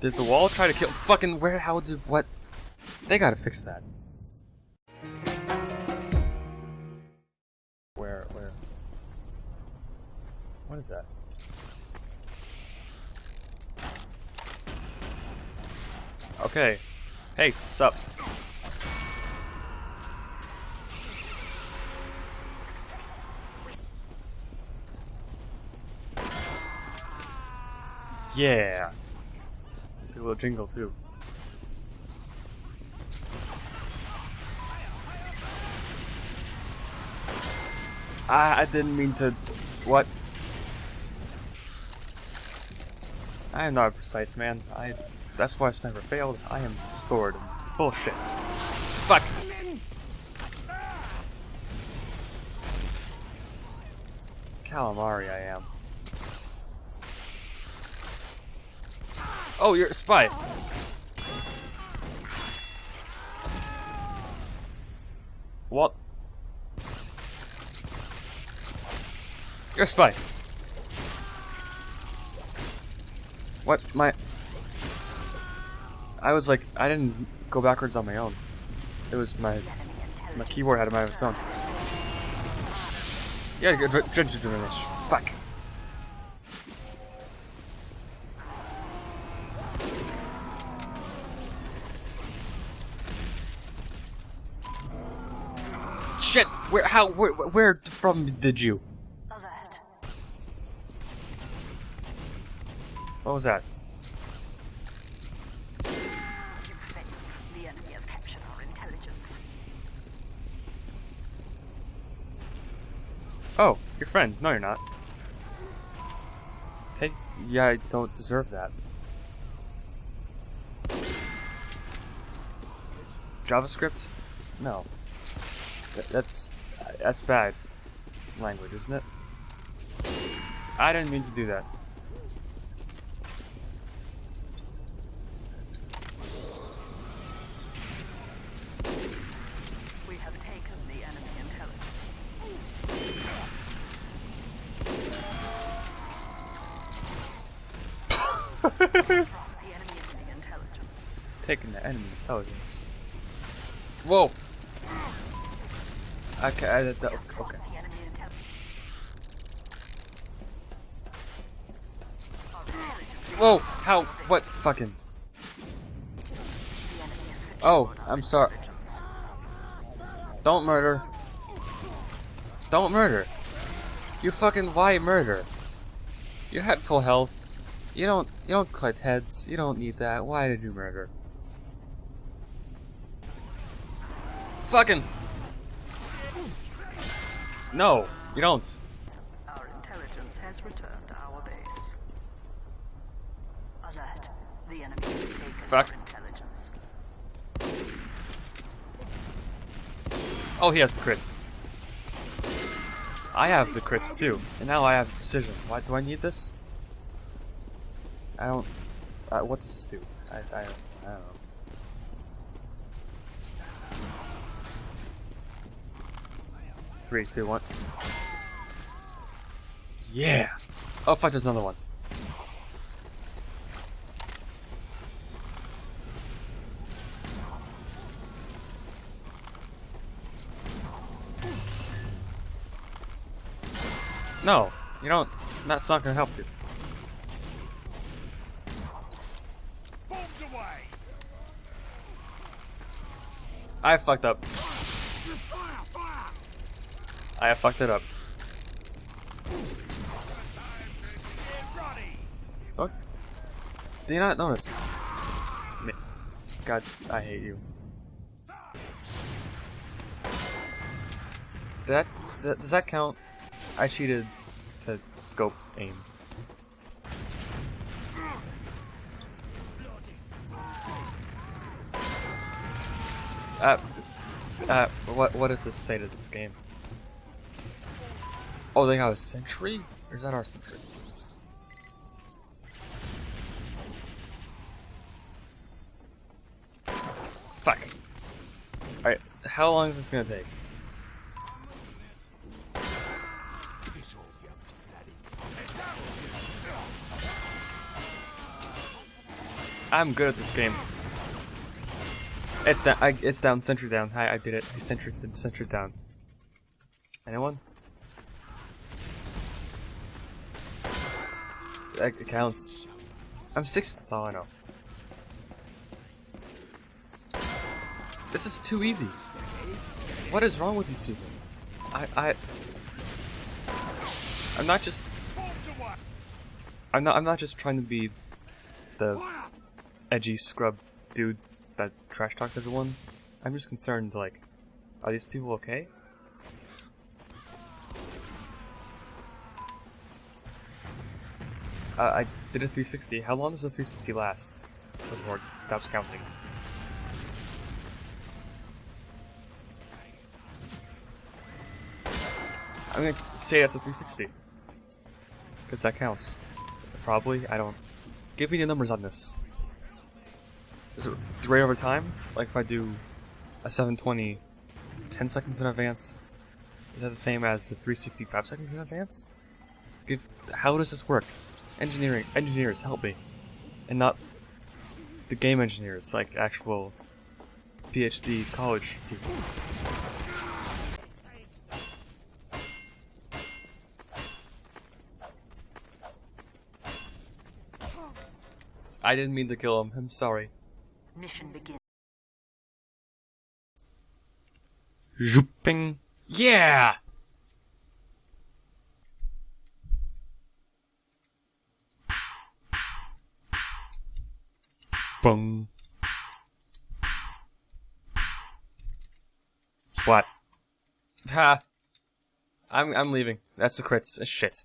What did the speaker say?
Did the wall try to kill? Fucking where? How did what? They gotta fix that. Where? Where? What is that? Okay. Hey, what's up? Yeah. There's a little jingle too. I, I didn't mean to. What? I am not a precise man. I. That's why I never failed. I am sword. Bullshit. Fuck. Calamari, I am. Oh, you're a spy. What? You're a spy. What? My... I was like, I didn't go backwards on my own. It was my... My keyboard had it of its own. Yeah, good. Fuck. Where? How? Where? Where from did you? What was that? Oh, you're friends. No, you're not. Take. Yeah, I don't deserve that. JavaScript? No. That's that's bad language, isn't it? I didn't mean to do that. We have taken the enemy intelligence. the enemy intelligence. Taking the enemy intelligence. Whoa! Okay, I did that. Okay. Whoa! How? What? Fucking. Oh, I'm sorry. Don't murder. Don't murder. You fucking why murder? You had full health. You don't you don't collect heads. You don't need that. Why did you murder? Fucking No, you don't. Our intelligence has returned to our base. Alert. The enemy has taken Fuck. intelligence. Oh, he has the crits. I have the crits too, and now I have precision. Why do I need this? I don't. Uh, what does this do? I, I, I don't know. Three, two, one. Yeah. Oh fuck! There's another one. No, you don't. That's not gonna help you. I fucked up. I fucked it up. Fuck. Do you not notice? God, I hate you. That, that does that count? I cheated to scope aim. Uh, uh, what what is the state of this game? Oh, they got a sentry? Or is that our sentry? Fuck. Alright, how long is this gonna take? I'm good at this game. It's down. I, it's down. Sentry down. Hi, I did it. I Sentry, sentry down. Anyone? That counts. I'm six. That's all I know. This is too easy. What is wrong with these people? I, I, I'm not just. I'm not. I'm not just trying to be the edgy scrub dude that trash talks everyone. I'm just concerned. Like, are these people okay? Uh, I did a 360. How long does a 360 last before it stops counting? I'm gonna say that's a 360. Because that counts. Probably, I don't... Give me the numbers on this. Does it rate over time? Like if I do a 720 10 seconds in advance, is that the same as a 365 seconds in advance? Give, how does this work? Engineering, engineers, help me. And not the game engineers, like actual PhD college people. I didn't mean to kill him. I'm sorry. Mission begins. Zooping. Yeah! Bung. What? Ha! I'm I'm leaving. That's the crits. Shit.